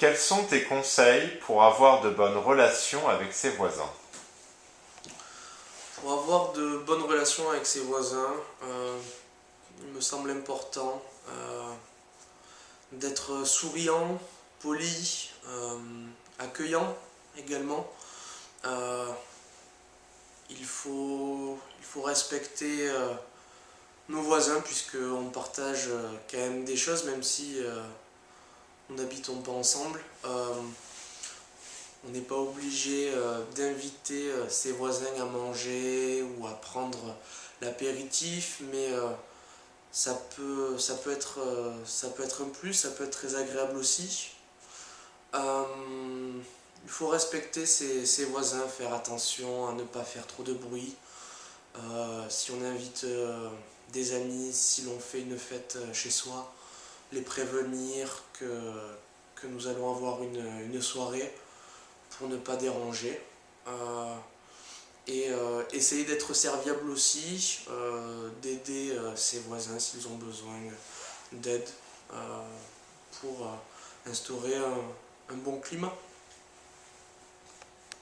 Quels sont tes conseils pour avoir de bonnes relations avec ses voisins Pour avoir de bonnes relations avec ses voisins, euh, il me semble important euh, d'être souriant, poli, euh, accueillant également. il, faut, il faut respecter nos voisins puisqu'on partage quand même des choses même si n'habitons pas ensemble. On n'est pas obligé euh, d'inviter euh, ses voisins à manger ou à prendre l'apéritif, mais euh, ça peut être un plus, ça peut être très agréable aussi. il faut respecter ses, voisins, faire attention à ne pas faire trop de bruit. si on invite des amis, si l'on fait une fête chez soi, les prévenir que, nous allons avoir une, une soirée pour ne pas déranger. Euh, et euh, essayer d'être serviable aussi, euh, d'aider ses voisins s'ils ont besoin d'aide pour instaurer un bon climat.